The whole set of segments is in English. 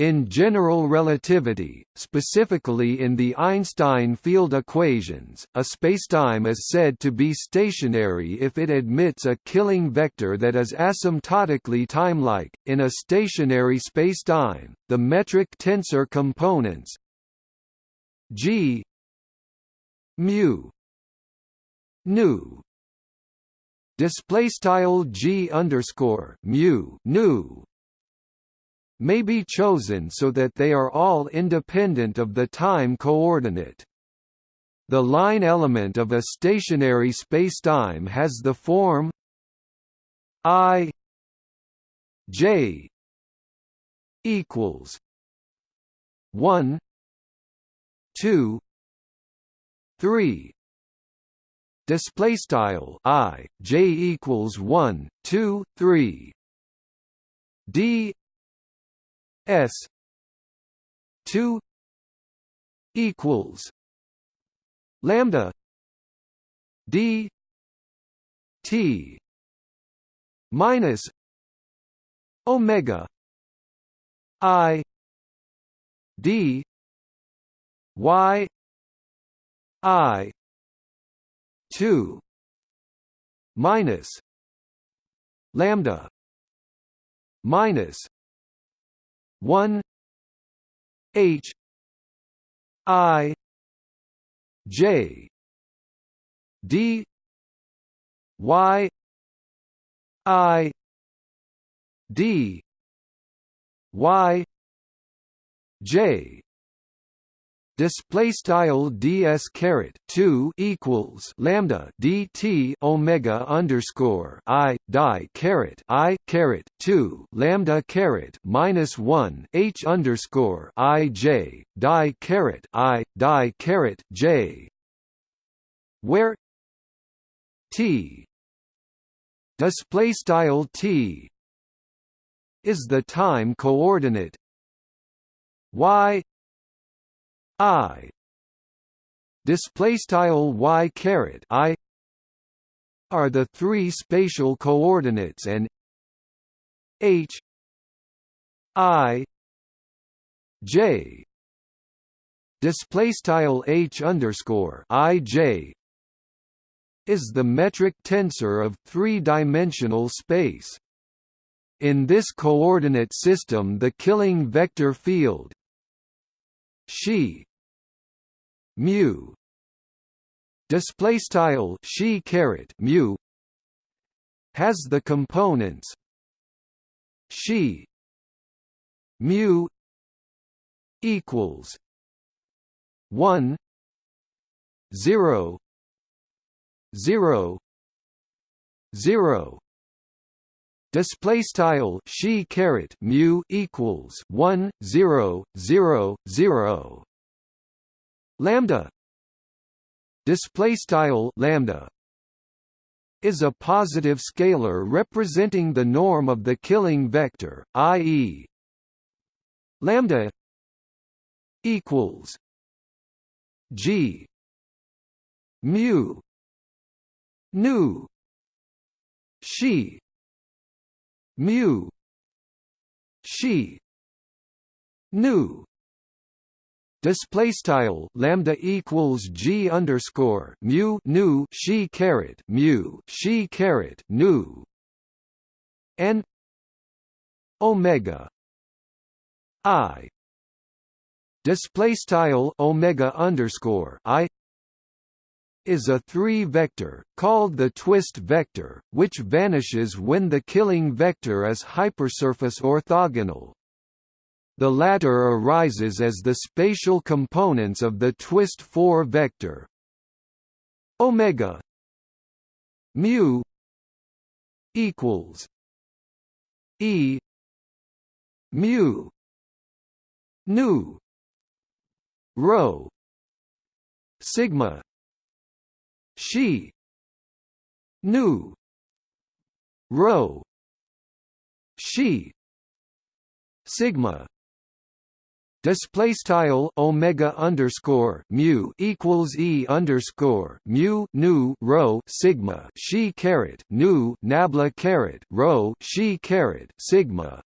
In general relativity, specifically in the Einstein field equations, a spacetime is said to be stationary if it admits a killing vector that is asymptotically timelike. In a stationary spacetime, the metric tensor components g mu nu display style g underscore mu nu may be chosen so that they are all independent of the time coordinate. The line element of a stationary spacetime has the form i j equals 1 2 3 display style i j equals 1 2 3 d S two equals lambda D T minus Omega I D Y I two minus lambda minus 1 H I J D Y I D Y J display style ds caret 2 equals lambda dt omega underscore i die caret i caret 2 lambda caret minus 1 h underscore i j die caret i die caret j where t display style t is the time coordinate y i. Display style y caret i. Are the three spatial coordinates and h. I. J. Display style h underscore i j is the metric tensor of three-dimensional space. In this coordinate system the killing vector field she mu. Display style she caret mu. Has the components she mu equals 1 0 0 0 display style she caret mu equals 1 0 0 0 lambda display style lambda is a positive scalar representing the norm of the killing vector i.e. lambda equals g mu nu she mu she nu display style lambda equals g underscore mu nu she caret mu she caret nu n omega i display style omega underscore i is a three-vector, called the twist vector, which vanishes when the killing vector is hypersurface orthogonal. The latter arises as the spatial components of the twist 4 vector. Omega mu equals e mu nu rho sigma she nu rho she sigma display style omega underscore mu equals e underscore mu nu rho sigma she caret nu nabla caret rho she caret sigma.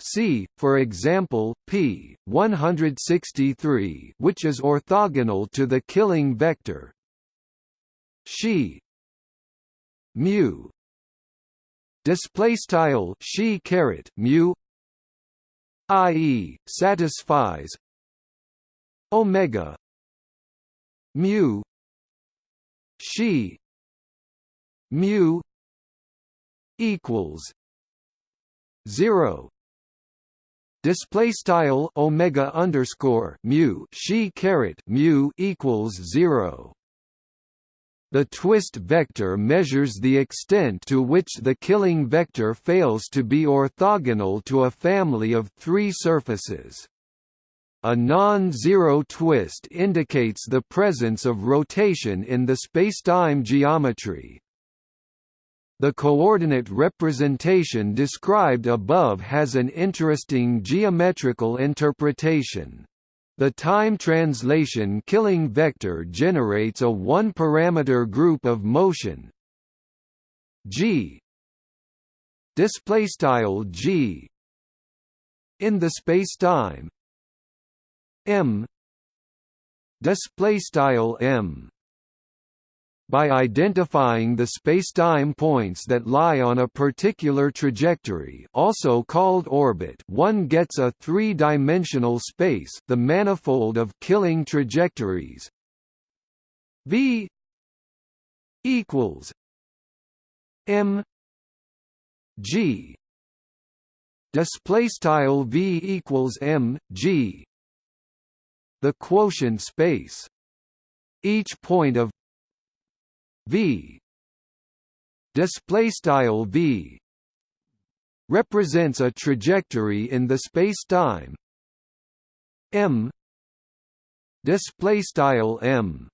C, for example, p 163, which is orthogonal to the killing vector. She mu. Display style she caret mu i.e. satisfies omega mu she mu equals 0 display style omega underscore mu she caret mu equals 0 the twist vector measures the extent to which the killing vector fails to be orthogonal to a family of three surfaces. A non-zero twist indicates the presence of rotation in the spacetime geometry. The coordinate representation described above has an interesting geometrical interpretation. The time translation killing vector generates a one-parameter group of motion. G. Display style g. In the spacetime. M. Display style m by identifying the spacetime points that lie on a particular trajectory also called orbit. One gets a three-dimensional space the manifold of killing trajectories. V equals m g. Display style v equals m g. The quotient space. Each point of v. Display style v. Represents a trajectory in the spacetime. M. Display style m.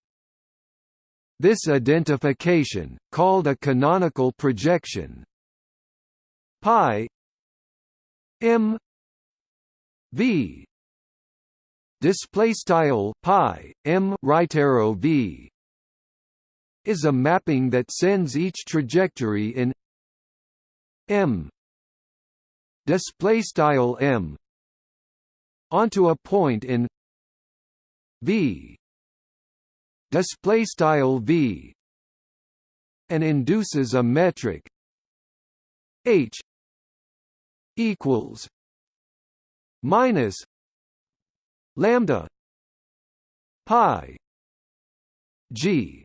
This identification called a canonical projection. Pi. M. V. Display style pi m right arrow v is a mapping that sends each trajectory in m. Display style m. onto a point in v. Display style v. and induces a metric h equals minus lambda pi g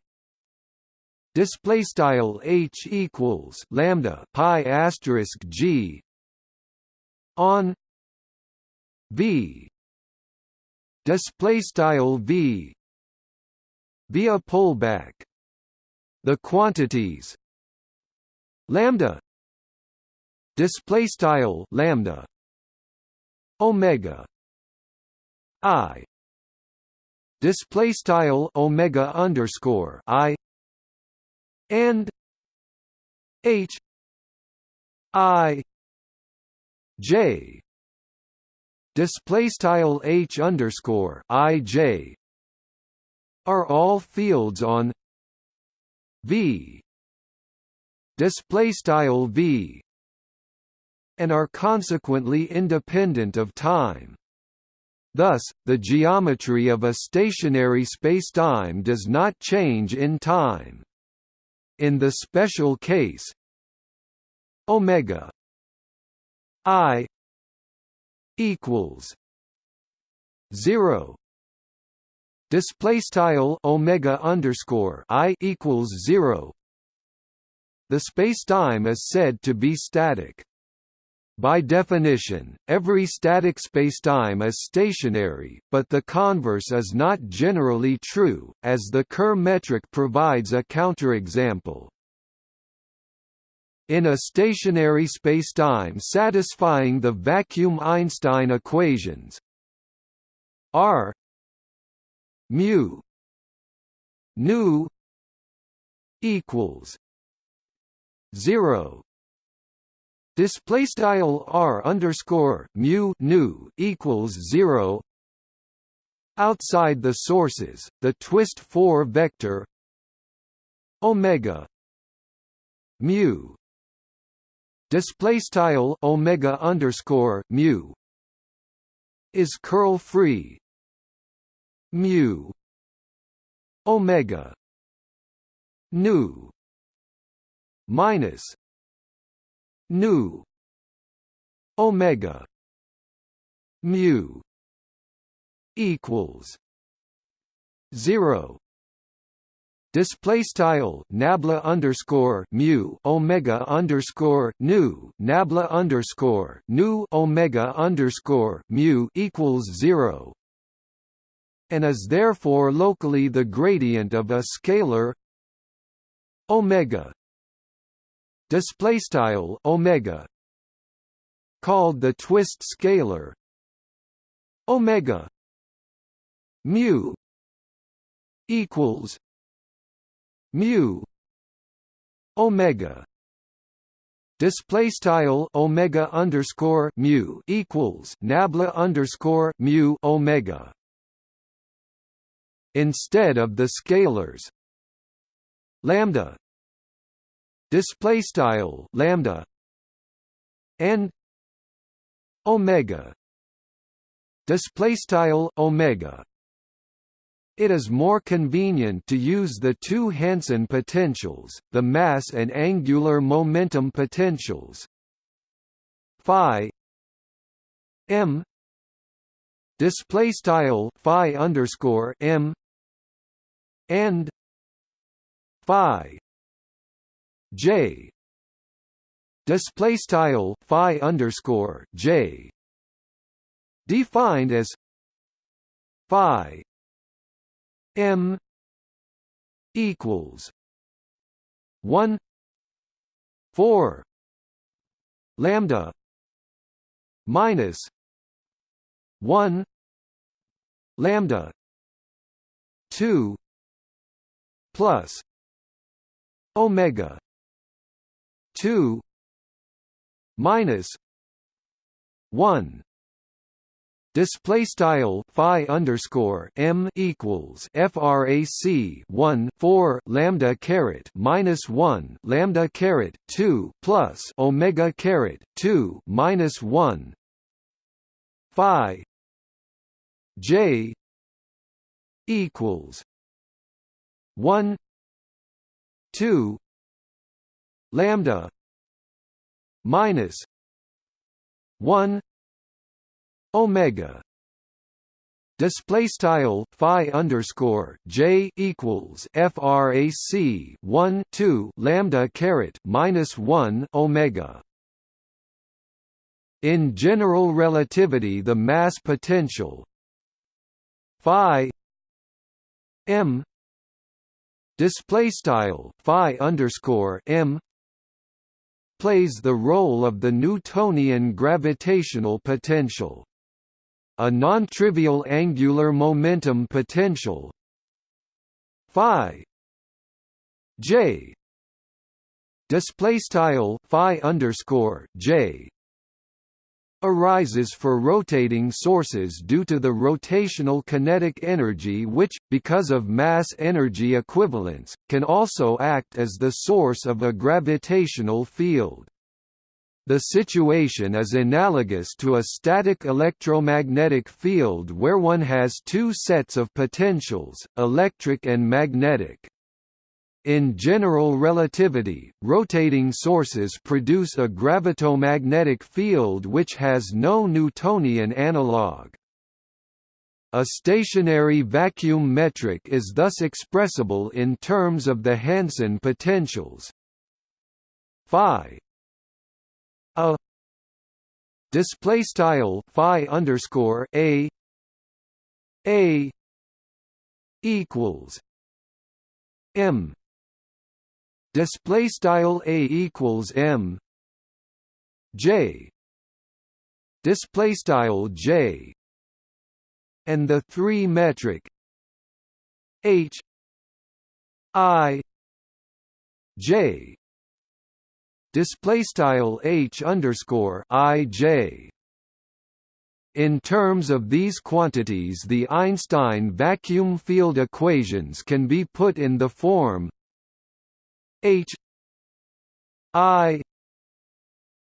display style h equals lambda pi asterisk g on v. Display style v via pullback. The quantities lambda display style lambda omega i. Display style omega underscore i and H I J display style H underscore I J are all fields on V display style V and are consequently independent of time. Thus, the geometry of a stationary spacetime does not change in time. In the special case omega i equals 0 display style omega underscore i equals 0 the spacetime is said to be static by definition, every static spacetime is stationary, but the converse is not generally true, as the Kerr metric provides a counterexample. In a stationary spacetime satisfying the vacuum Einstein equations R mu nu equals 0 display style r underscore mu nu equals zero. Outside the sources, the twist four vector. Omega mu. Display style omega underscore mu. Is curl free. Mu. Omega nu. Minus nu. Omega. Mu. Equals. 0 display style nabla underscore mu omega underscore nu nabla underscore nu omega underscore mu equals zero. And is therefore locally the gradient of a scalar omega display style omega called the twist scalar omega mu equals mu omega display style omega underscore mu equals nabla underscore mu omega. Instead of the scalars lambda display style lambda and omega display style omega it is more convenient to use the two Hansen potentials, the mass and angular momentum potentials. Phi m display style phi underscore m and phi j. Display style phi underscore j. Defined as phi M equals one four lambda minus one lambda two plus omega two minus one. Display style phi underscore m equals frac 1 4 lambda caret minus 1 lambda caret 2 plus omega caret 2 minus 1 phi j equals 1 2 lambda minus 1 omega display style phi underscore j equals frac 1 2 lambda caret minus 1 omega. In general relativity the mass potential phi m display style phi underscore m plays the role of the Newtonian gravitational potential a non-trivial angular momentum potential phi j phi underscore j arises for rotating sources due to the rotational kinetic energy which, because of mass-energy equivalence, can also act as the source of a gravitational field. The situation is analogous to a static electromagnetic field where one has two sets of potentials, electric and magnetic. In general relativity, rotating sources produce a gravitomagnetic field which has no Newtonian analog. A stationary vacuum metric is thus expressible in terms of the Hansen potentials phi a display style phi underscore a a equals m display style a equals m. J. Display style j. And the three metric h i j. Display style h underscore i j. In terms of these quantities, the Einstein vacuum field equations can be put in the form h i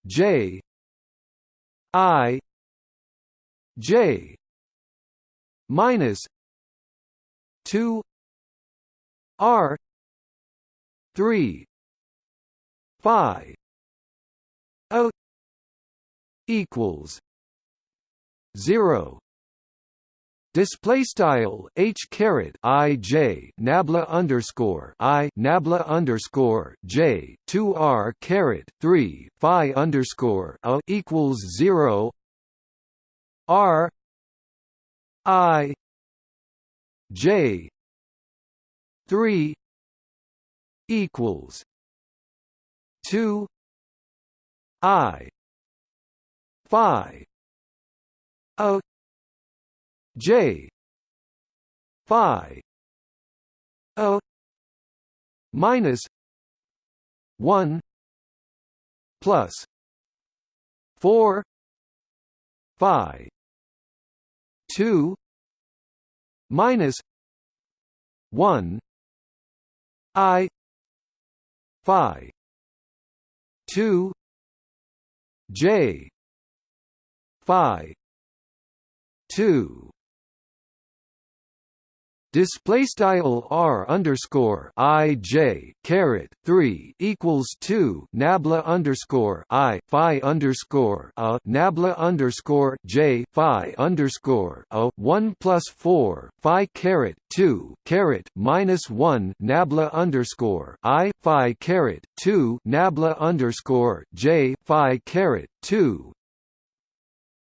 J I J minus two R three Phi O equals zero Display style h caret i j nabla underscore i nabla underscore j two r caret three phi underscore a equals zero. R i j three equals two i phi a J. Phi. O. Minus one plus four phi two minus one I phi two J phi two display style r underscore i j caret three equals two nabla underscore i phi underscore a nabla underscore j phi underscore a one plus four phi caret two caret minus one nabla underscore i phi caret two nabla underscore j phi caret two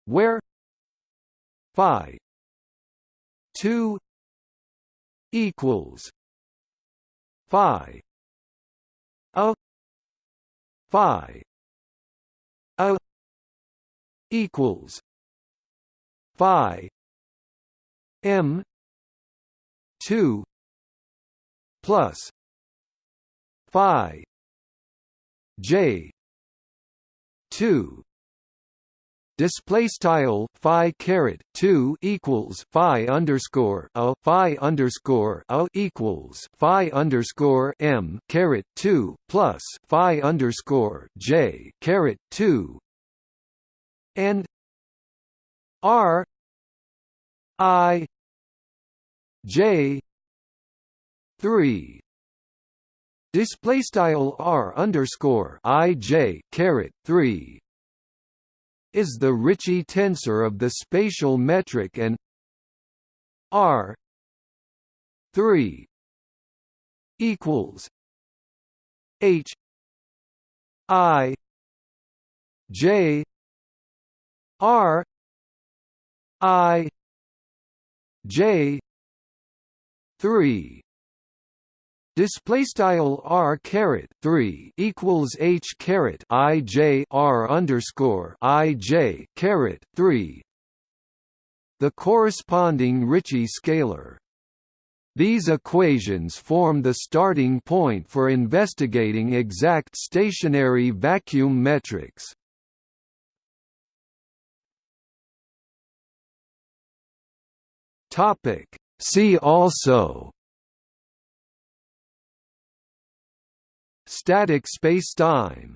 where phi two equals phi a phi a equals phi m 2 plus phi j 2 display style phi caret 2 equals phi underscore a phi underscore a equals phi underscore m caret 2 plus phi underscore j caret 2 and r i j 3 display style r underscore i j caret 3 is the Ricci tensor of the spatial metric and R 3 equals H I J R I J 3 Display style r caret three equals h caret i j r underscore i j caret three. The corresponding Ricci scalar. These equations form the starting point for investigating exact stationary vacuum metrics. Topic. See also Static spacetime